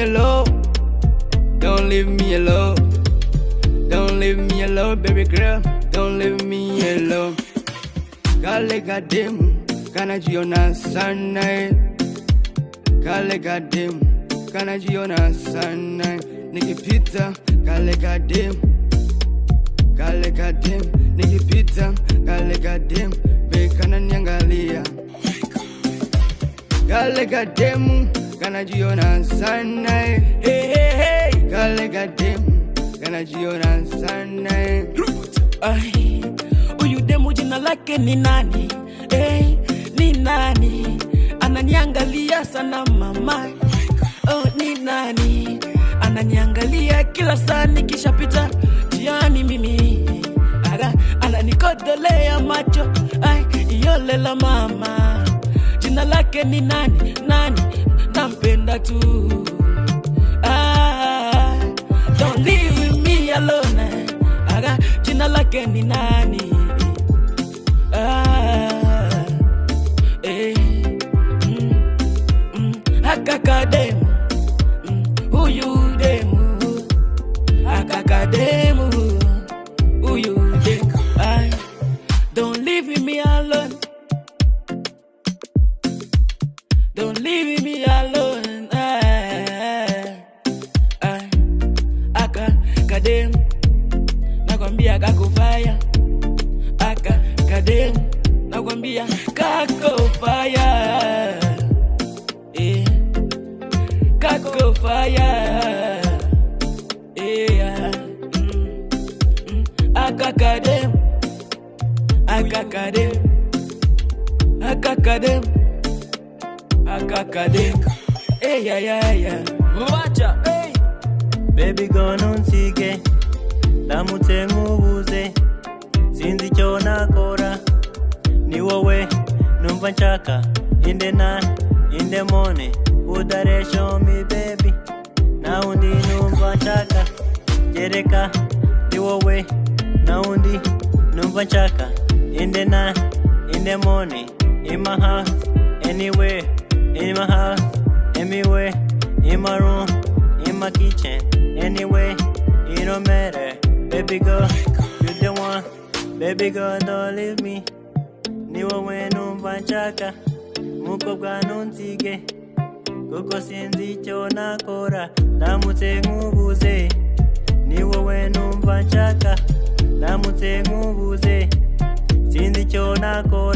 alone. Don't leave me alone. Don't leave me alone, baby girl. Don't leave me alone. Kale kademu kanajiona sana. Kale kademu kanajiona sana. Nikipita kale kademu kale kademu nikipita kale kademu be kananiangalia kale kademu kanajiona sana eh. hey, hey, hey. kale kademu kanajiona sana eh. Ai, huyu demu jina lake ni nani? Hey, ni nani? Ananiangalia sana mama. Oh, ni nani? Ananiangalia kila saa nikishapita jiani mimi. Aga, ananikodolea macho. Ai, yolela mama. Lake ni nani? Nani? Nampenda tu. Ah, don't leave me alone. Aga, jina lake ni nani? Don't leave me alone. Ay, ay, aka kadem, nakwambia kakufaya. Aka kadem, nakwambia kakufaya. Eh, kakufaya. Eh, mm, mm, aka kadem, aka kadem, aka kadem. Akakade hey, yeah, yeah, yeah. wacha hey. Baby go ntunsige ndamutse nkubuze sinzi icyo nakora. Ni wowe numva nshaka. Inde na inde mone? Udaresho mi baby. Na undi numva nshaka. Gereka ni wowe. Na undi numva nshaka. Inde na inde mone? In my house anywhere. In my house anywhere in my room in my kitchen anyway it don't matter. Baby girl you the one. Baby girl don't leave me. Ni wowe numva nshaka mukobwa ntunsige kuko sinzi icyo nakora ndamutse nkubuze. Ni wowe numva nshaka ndamutse nkubuze. Sinzi icyo nakora